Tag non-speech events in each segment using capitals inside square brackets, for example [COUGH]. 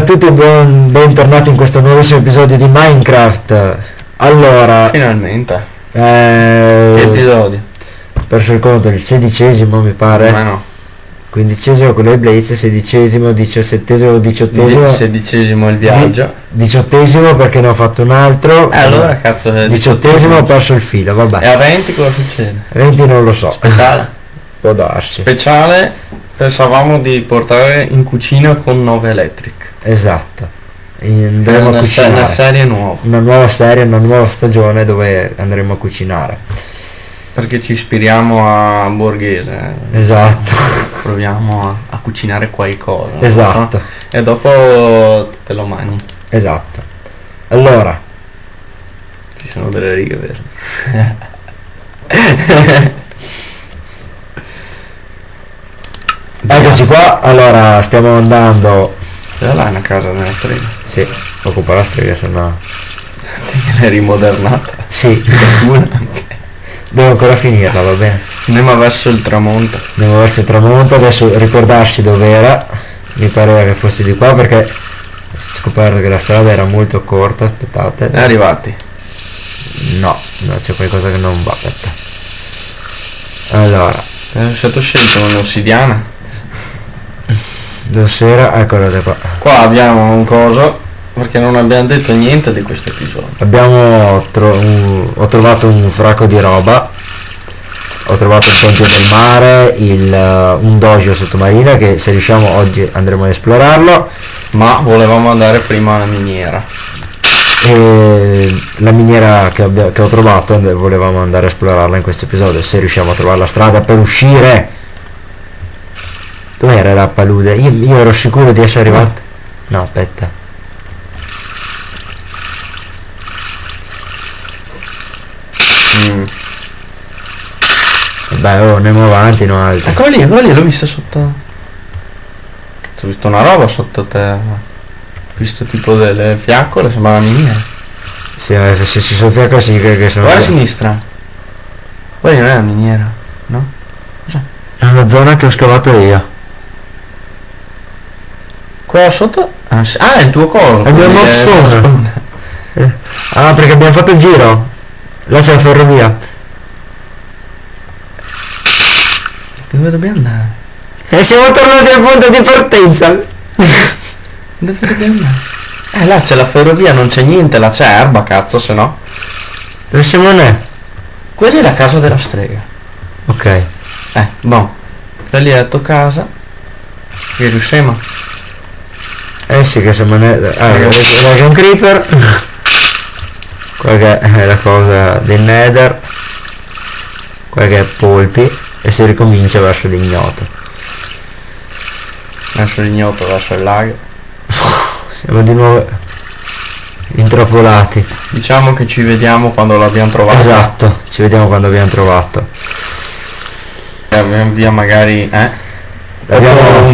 A tutti e buon, bentornati in questo nuovissimo episodio di Minecraft. Allora, Finalmente. eh, Che episodio? perso il conto, il sedicesimo mi pare, Ma no. quindicesimo quello di Blaze, sedicesimo, diciassettesimo, diciottesimo, Di- sedicesimo il viaggio. diciottesimo perché ne ho fatto un altro, Eh, allora cazzo è diciottesimo ho perso il filo, E vabbè, a 20 cosa succede? 20 non lo so, Speciale. può darsi, Speciale pensavamo di portare in cucina con 9 electric. esatto, andremo a una, una cucinare, serie nuova. una nuova serie, una nuova stagione dove andremo a cucinare, Perché ci ispiriamo a Borghese. eh. esatto, Proviamo a, a cucinare qualcosa. no? esatto. E dopo te lo mangi. Esatto. Allora, Ci sono delle righe vere. [LAUGHS] eccoci qua. Allora, stiamo andando. Già là una casa della strega. Sì, occupa la strega, se no. È rimodernata. Sì, [LAUGHS] devo ancora finirla, va bene. Andiamo verso il tramonto. Andiamo verso il tramonto, adesso ricordarci dove era. Mi pareva che fosse di qua perché ho scoperto che la strada era molto corta. Aspettate. È arrivati. No, no, c'è qualcosa che non va, aspetta. Allora, È stato scelto un'ossidiana. Dove era? Eccola da qua. Qua abbiamo un coso perché non abbiamo detto niente di questo episodio. Abbiamo tro- un- ho trovato un fracco di roba. Ho trovato il tempio del mare, il, eh, un dojo sottomarino che se riusciamo oggi andremo ad esplorarlo. Ma volevamo andare prima alla miniera. E la miniera che, che ho trovato volevamo andare a esplorarla in questo episodio se riusciamo a trovare la strada per uscire. Dov'era la palude? Io, io ero sicuro di essere arrivato. No, aspetta. Mm. Beh, oh, andiamo avanti, no altro. Eccolo lì, eccolo lì, l'ho vista sotto. Cazzo, ho visto una roba sotto terra. Ho visto tipo delle fiaccole, sembra una miniera. Se, se ci sono fiacco significa che sono... Guarda a sinistra. Guarda, non è una miniera, no? È una zona che ho scavato io. Qua sotto? Ah, sì. Ah, è il tuo coso. È spawn. uno spawn. Eh, Ah, perché abbiamo fatto il giro. Là c'è la ferrovia. Dove dobbiamo andare? E siamo tornati al punto di partenza. [LAUGHS] Dove dobbiamo andare? Eh, là c'è la ferrovia, non c'è niente, là c'è erba, cazzo, se no. Dove siamo ne? Quella è la casa della strega. Ok. Eh, boh. Quella lì è la tua casa. Che riusciamo. Eh sì che siamo ne... Ah, Eh. c'è un creeper. Qua che è la cosa del nether. Qua che è polpi. E si ricomincia verso l'ignoto. Verso l'ignoto, verso il lago. Siamo di nuovo intrappolati. Diciamo che ci vediamo quando l'abbiamo trovata. Esatto, ci vediamo quando abbiamo trovato. E Abbiamo via magari, eh?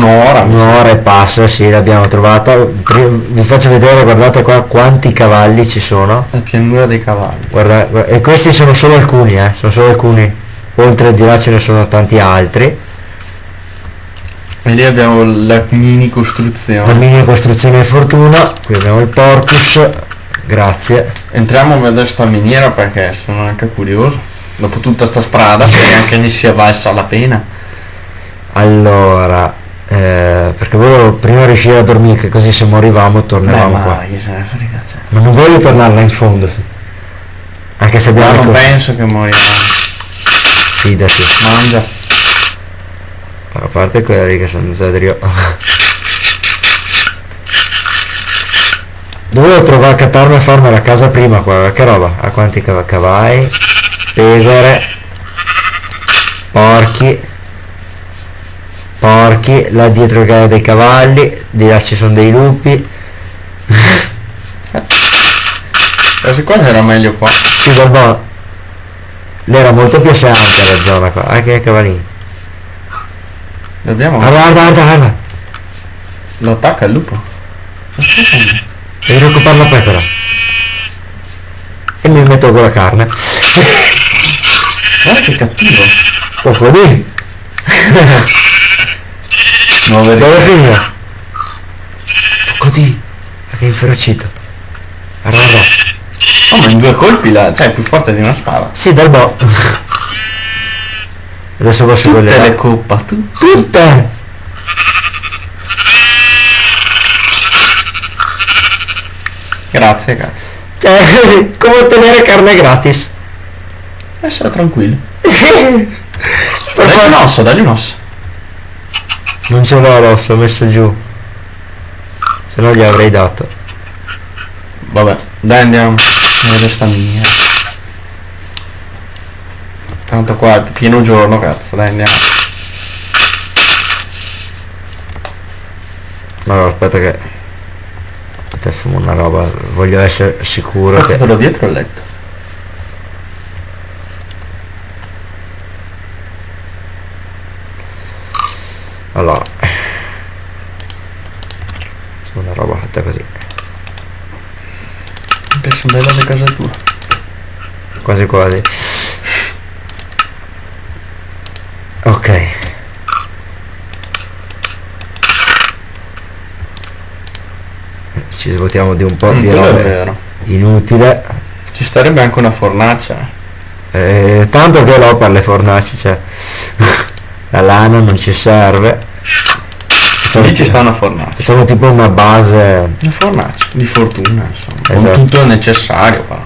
Un'ora. Un'ora e passa, sì, l'abbiamo trovata. Vi faccio vedere, guardate qua quanti cavalli ci sono. La pianura dei cavalli. Guarda, e questi sono solo alcuni, eh, sono solo alcuni. Oltre di là ce ne sono tanti altri. E lì abbiamo la mini La costruzione. mini costruzione di fortuna. Qui abbiamo il porcus. Grazie. Entriamo a vedere sta miniera perché sono anche curioso. Dopo tutta sta strada, se anche ne sia valsa la pena. Allora, eh, perché volevo prima riuscire a dormire, che così se morivamo Beh, tornavamo qua. ma chi se ne frega, cioè. Ma non voglio tornare là in fondo. sì. Anche se Ma abbiamo... non le cose- penso che morirà. Fidati. Mangia. A parte quelli che sono Zedrio. Dovevo trovare cattarmi a farmi la casa prima qua, che roba? A quanti cav- cavalli? Pecore. Porchi. Porchi, là dietro il gallo dei cavalli, di là ci sono dei lupi. [LAUGHS] Quasi quasi era meglio qua. Sì, guarda. Lì era molto più ampia la zona qua, anche i cavallini. Dobbiamo. Guarda, guarda, guarda, guarda. Lo attacca il lupo. Devi occupare la pecora. E mi metto con la carne. Guarda che cattivo. Poco di. [LAUGHS] Nuove Dove finire? Poco di. inferocito. Rara. Oh ma in due colpi la. cioè è più forte di una spada. Sì, dal bo. Adesso posso Tutte quelle le là. coppa, tu. Tutte! Grazie cazzo. Cioè, [LAUGHS] come ottenere carne gratis. Essere tranquilli. [LAUGHS] per Dagli un osso, dagli un osso. Non ce l'ho l'osso, ho messo giù. Se no gli avrei dato. Vabbè, dai andiamo. Nelle stamine. Tanto qua pieno giorno, cazzo, dai andiamo. Allora, aspetta che... Aspetta, fumo una roba. Voglio essere sicuro che... Portatelo dietro il letto. Allora. Una roba fatta così. Che sono belle le case tue. Quasi quasi. Ok. Ci svuotiamo di un po' Mm, di roba inutile. Ci starebbe anche una fornacia. Eh, tanto che l'ho per le fornaci, cioè. La lana non ci serve. Facciamo, Lì ci sta una fornacia. facciamo tipo una base. Una fornacia. Di fortuna, insomma. Con Esatto. tutto il necessario, però.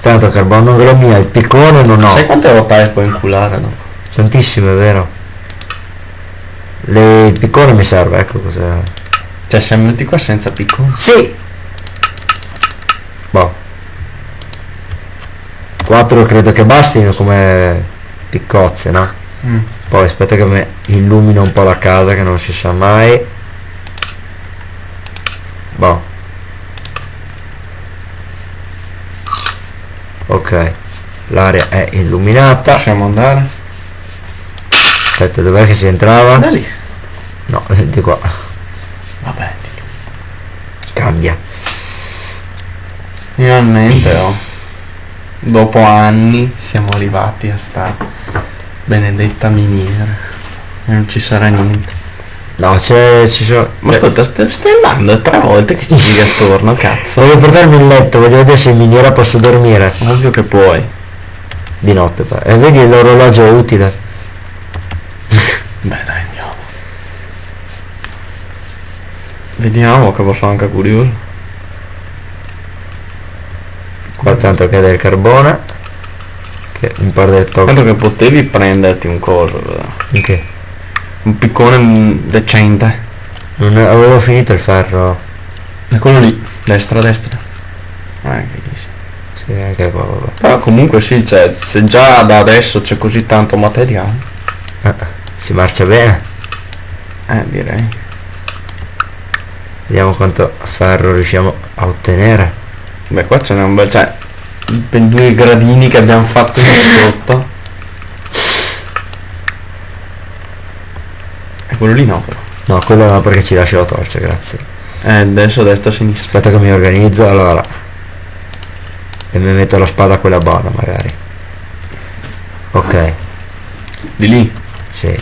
Tanto carbonio non lo mia, il piccone non ho. Sai quante rotaie puoi inculare dopo? Tantissime, vero. Le- il piccone mi serve, ecco cosa. Cioè se metti qua senza piccone. Sì! Boh. 4 credo che bastino come piccozze, no? Mm. Poi aspetta che mi illumino un po' la casa che non si sa mai. Boh. Ok. L'area è illuminata. Possiamo andare? Aspetta, dov'è che si entrava? Da lì. No, [LAUGHS] di qua. Vabbè. Cambia. Finalmente oh. Dopo anni siamo arrivati a sta benedetta miniera. E non ci sarà niente. No, c'è. ci sono. Ma eh, ascolta, st- stai andando è tre volte che ci giri attorno, cazzo. Voglio portarmi il letto, voglio vedere se in miniera posso dormire. Ovvio che puoi. Di notte. poi. E vedi l'orologio è utile. Beh dai andiamo. Vediamo che sono anche curioso. Qua tanto che del carbone. Che un par del tocco. Tanto che potevi prenderti un coso, però. Ok. un piccone decente. Non è- avevo finito il ferro. E quello lì, destra, destra. Eh, che dici. Sì, anche qua, vabbè. Però comunque sì, cioè, se già da adesso c'è così tanto materiale, Eh, si marcia bene. eh direi. Vediamo quanto ferro riusciamo a ottenere. Beh qua ce n'è un bel. cioè. Per due gradini che abbiamo fatto in [LAUGHS] sotto. E quello lì no però. No, quello no perché ci lascia la torcia, grazie. Eh adesso destra sinistra. Aspetta che mi organizzo, allora. E mi metto la spada quella buona magari. Ok, Di lì. sì.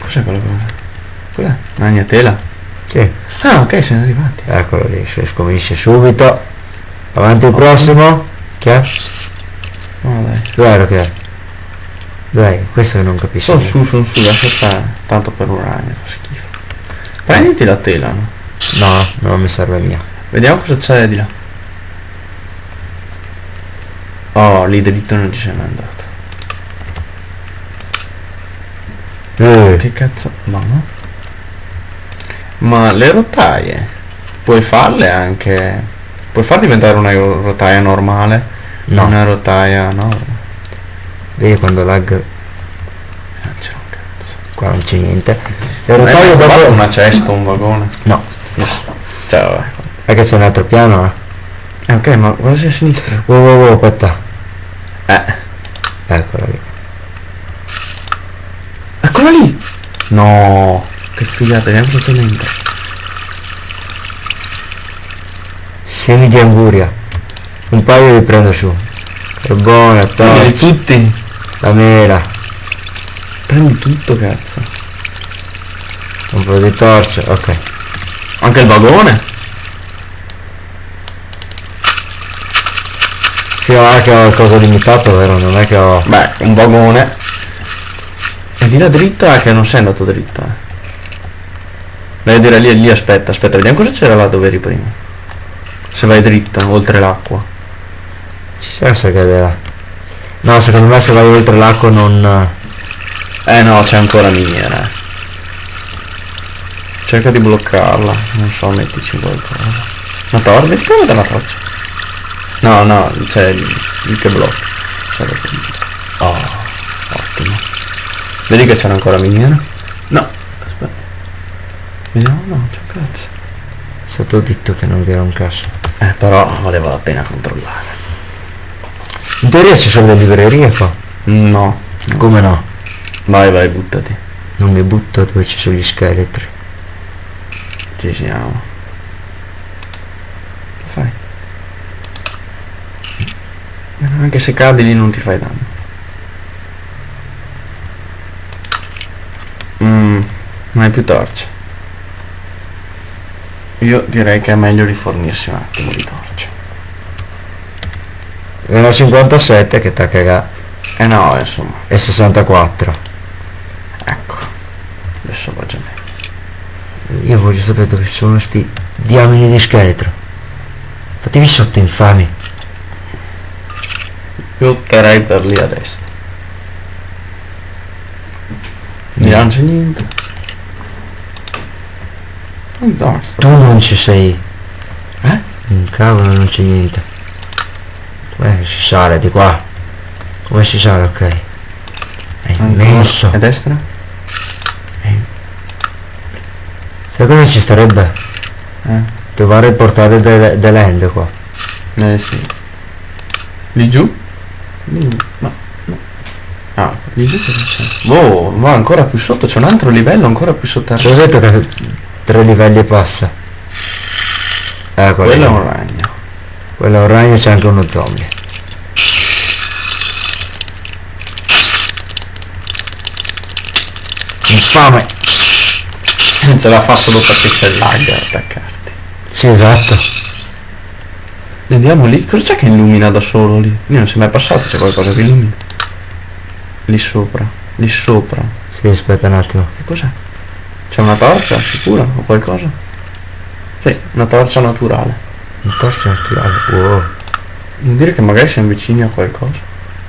Cos'è quello che. Cos'è? Ragnatela? Sì, Ah ok siamo arrivati. eccolo lì, si scomincia subito. Avanti il prossimo. Che è? No dai. Dov'è che è? Dai, questo che non capisco. Sono su, sono su, lascia stare. Tanto per un ragno, fa schifo. Prenditi la tela, no? No, non mi serve mia. Vediamo cosa c'è di là. Oh, lì dritto non ci mai andato. Eh, Che cazzo? Ma no? Ma le rotaie puoi farle anche. Puoi far diventare una rotaia normale? no, Una rotaia no. vedi quando lag Non c'è un cazzo. qua non c'è niente. Le mai rotaie dopo... una cesta, un vagone? No, Yes. Cioè vabbè. è che c'è un altro piano. eh. Eh, ok, ma guarda sia a sinistra. Wow, wow, wow, aspetta. Eh. Eccola lì. Eccola lì! No! Che figata, cosa c'è dentro. Semi di anguria. Un paio li prendo su. Carbone, Prendi torcia, tutti! la mela, Prendi tutto cazzo. un po' di torcia, ok. Anche il vagone? Sì, non è che ho il coso limitato, vero? Non è che ho... Beh, un vagone. E di là dritto è che non sei andato dritto, eh. Vai a dire lì, lì aspetta, aspetta, vediamo cosa c'era là dove eri prima. Se vai dritto, oltre l'acqua. Ci pensa che là. No, secondo me se vai oltre l'acqua non... Eh no, c'è ancora miniera. eh. Cerca di bloccarla. Non so, mettici qualcosa. Una torcia? Metti come una torcia. No, no, c'è il, che blocca. Oh, ottimo. Vedi che c'era ancora miniera? No, aspetta. Vediamo, no, c'è un cazzo. È stato detto che non vi era un caso. Eh, però valeva la pena controllare. In teoria ci sono le librerie qua. No. Come no? Vai, vai, buttati. Non mi butto dove ci sono gli scheletri. Ci siamo. Che fai? Anche se cadi lì non ti fai danno. Mm, non hai più torce. Io direi che è meglio rifornirsi un attimo di torce. Erano 57 che cagato. Eh no, insomma, E 64. ecco. Adesso va già meglio. Io voglio sapere dove sono sti diamini di scheletro. Fatevi sotto infami. Io per lì a destra. Non c'è niente. Tu non ci sei. Eh? Un cavolo non c'è niente. Come si sale di qua? Come si sale? Ok. È Ancora. immenso. A destra? Sai cosa ci starebbe? Eh? Trovare il portale del- dell'end qua. Eh sì. Lì giù? Lì, ma... Ah, lì giù cosa c'è? Wow, ma ancora più sotto, c'è un altro livello ancora più Ti ho detto che tre livelli e passa. Ecco, Quello è un ragno. Quello è un ragno e c'è anche uno zombie. Infame! Ce la fa solo perché c'è il lag a attaccarti. Sì, esatto. Andiamo lì, cosa c'è che illumina da solo lì? Io non sei mai passato, c'è qualcosa che illumina. Lì sopra, lì sopra. Sì, aspetta un attimo. Che cos'è? C'è una torcia, sicura? O qualcosa? Sì, una torcia naturale. Un torso naturale. Wow. Vuol dire che magari siamo vicini a qualcosa.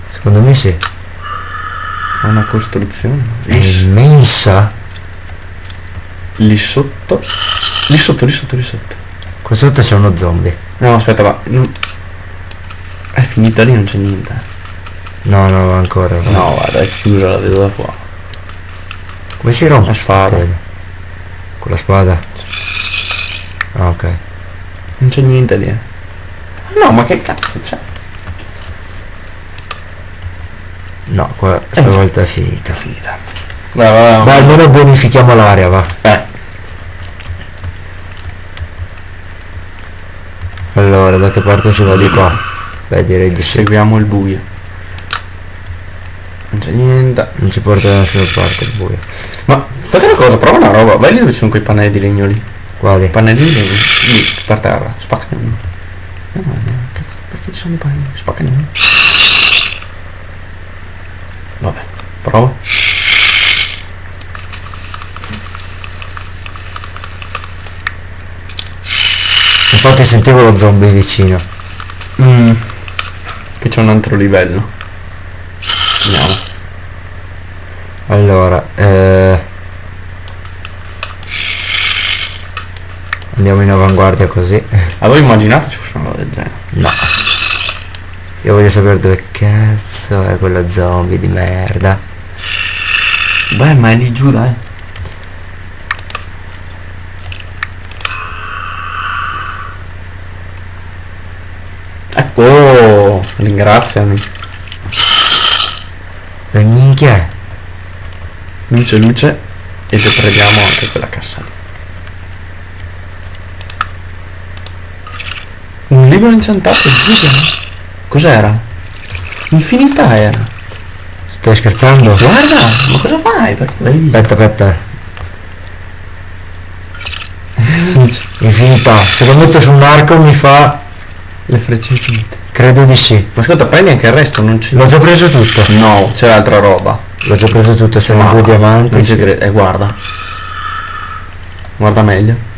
Secondo me sì. A una costruzione. È Lì, immensa. lì sotto. Lì sotto, lì sotto, lì sotto. Qua sotto c'è uno zombie. No, aspetta, ma. non- È finita lì, non c'è niente. No, no, ancora. va. No, guarda, è chiusa, la vedo da fuori. Come si rompe La sta spada. tela? Con la spada? Ah, ok. Non c'è niente lì. eh. No, ma che cazzo c'è? No, qua stavolta è finita. Finita. Vai, vai, vai. Beh, almeno bonifichiamo l'area, va. Eh, Allora, da che parte si va di qua? Beh, direi di sì. seguiamo il buio. Non c'è niente. Non ci porta da nessuna parte il buio. Ma aspetta una cosa, prova una roba. Vai lì dove ci sono quei pannelli di legno lì. Guardi. Pannelli di legno. Lì, per terra. Spaccane uno. No, no, no, cazzo, perché ci sono i pannelli? Spaccane uno. Vabbè, prova. Infatti sentivo lo zombie vicino. Mm. Che c'è un altro livello. Andiamo. Allora, eh... Andiamo in avanguardia così. Avevo immaginato ci fosse una roba del genere. No. Io voglio sapere dove cazzo è quello zombie di merda. Beh, ma è lì giù, dai. Ecco, ringraziami. Minchia? Luce, luce. E deprediamo anche quella cassa Un libro incantato, giuro. Cos'era? Infinità era. Stai scherzando? Guarda, ma cosa fai? Perché vai lì? Aspetta, aspetta. [LAUGHS] Infinità. Se lo metto su un arco mi fa. Le frecce infinite. Credo di sì. Ma ascolta, prendi anche il resto, non ci... L'ho già preso tutto. No, c'è altra roba. L'ho già preso tutto, sono Ma due diamanti. Non ci sì. credo. Eh, guarda. Guarda meglio.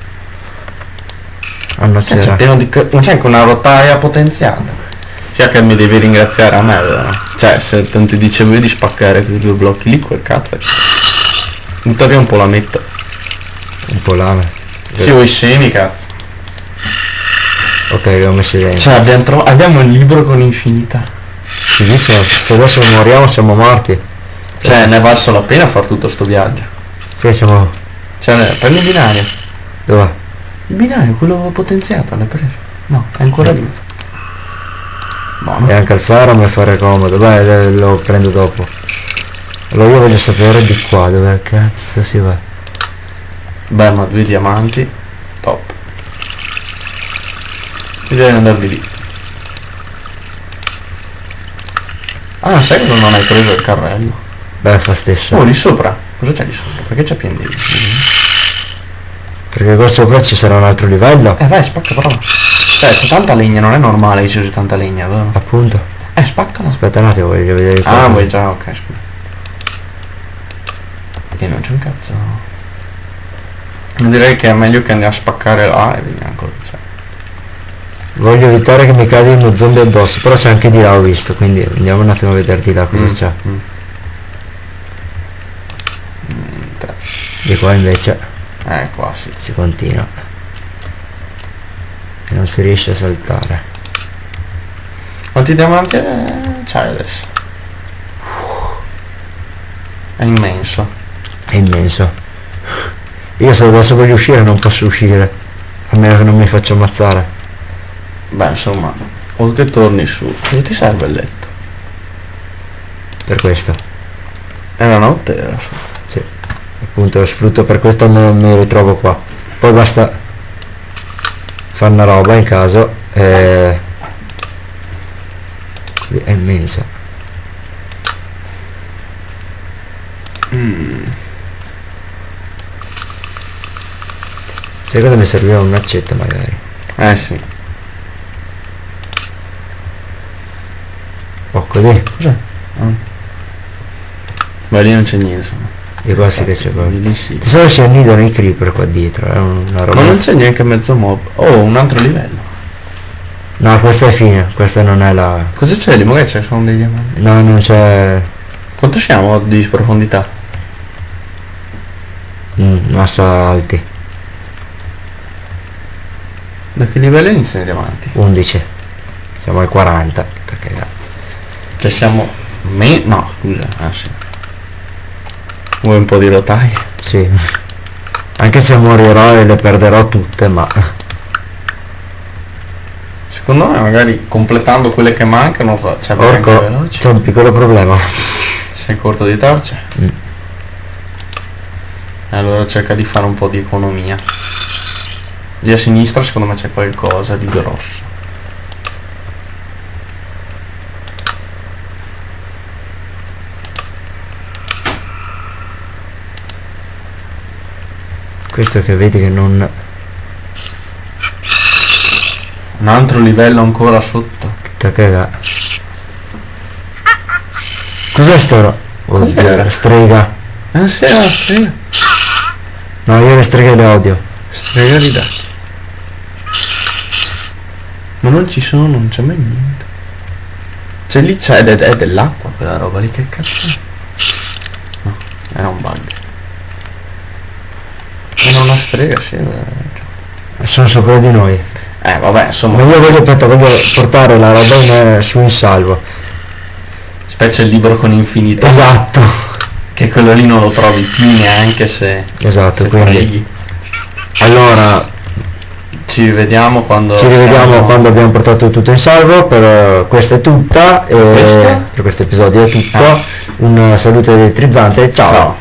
No, Cioè, c'è pieno di... Ma c'è anche una rotaia potenziata. Sia che mi devi ringraziare a me, vero? Cioè, se non ti dicevo io di spaccare quei due blocchi lì, quel cazzo è... Butta via un po' la metto. Un po' lame. Sì, vuoi semi, cazzo. Ok, li ho messi dentro. Cioè, abbiamo, tro- abbiamo il libro con infinità. Fighissimo. Se adesso moriamo siamo morti. Cioè, ne è valso la pena fare tutto sto viaggio. Sì, siamo. Cioè, prendi il binario. Dov'è? Il binario, quello potenziato, l'hai preso? No, è ancora lì. Buono. E anche il ferro mi fare comodo. Beh, eh, lo prendo dopo. Allora io voglio sapere di qua dove cazzo si va. Beh, ma due diamanti. Top. Bisogna andare di lì. Ah, sai che non hai preso il carrello? Beh, fa stesso. Oh, lì sopra. Cosa c'è lì sopra? Perché c'è pieno di... Perché qua sopra ci sarà un altro livello. Eh vai, spacca prova. Cioè, c'è tanta legna, non è normale che ci sia tanta legna, vero? Appunto. Eh, spaccala. Aspetta un attimo, voglio vedere. Ah, vuoi già, ok, scusa. E non c'è un cazzo. Direi che è meglio che andiamo a spaccare là e vediamo cosa c'è. Voglio evitare che mi cadi uno zombie addosso, però c'è anche di là ho visto, quindi andiamo un attimo a vedere di là cosa Mm, c'è. mm. Di qua invece Eh, qua sì. si continua. E non si riesce a saltare. Quanti diamanti eh, c'hai adesso? È immenso. È immenso. Io se adesso voglio uscire non posso uscire. A meno che non mi faccio ammazzare. Beh, insomma, o che torni su. Cosa ti serve il letto? Per questo. È la notte era su. Appunto lo sfrutto per questo me mi ritrovo qua. Poi basta fare una roba in caso. E... È immensa. Sai cosa mi serviva un'accetta magari? Eh sì. Oh così. Cos'è? Ah. Beh, lì non c'è niente, insomma. Di qua sì che c'è proprio. solito si annidano i creeper qua dietro, è una roba. Ma non c'è neanche mezzo mob. Oh, un altro livello. No, questa è fine, questa non è la. Cosa c'è lì? Magari c'è sono dei diamanti. No, non c'è. Quanto siamo di profondità? Mm, massa alti. Da che livello iniziano i diamanti? 11. Siamo ai 40. Che cagata. Cioè siamo... Me... No, scusa. Ah sì. Vuoi un po' di rotaie? Sì. Anche se morirò e le perderò tutte, ma. Secondo me magari completando quelle che mancano fa... Cioè c'è un piccolo problema. Sei corto di torce? Mm. Allora cerca di fare un po' di economia. Lì a sinistra secondo me c'è qualcosa di grosso. Questo che vedi che non. Un altro livello ancora sotto. Che caga. Cos'è sto? ro-? Oddio, strega. Ah sì, la strega. No, io le streghe le odio. Strega di dati. Ma non ci sono, non c'è mai niente. C'è lì c'è è dell'acqua quella roba lì, che cazzo è? No, era un bug. Era una strega, sì. era- Sono sopra di noi. Eh vabbè, insomma, Ma io voglio, aspetta, voglio portare la roba in, su in salvo. specie il libro con infinito. Esatto. Che quello lì non lo trovi più neanche se, Esatto, se quindi. preghi. Allora, Ci rivediamo quando... ci rivediamo siamo- quando abbiamo portato tutto in salvo. Per questa è tutta. E Questa? per questo episodio è tutto. Ah. Un saluto elettrizzante. ciao. Ciao.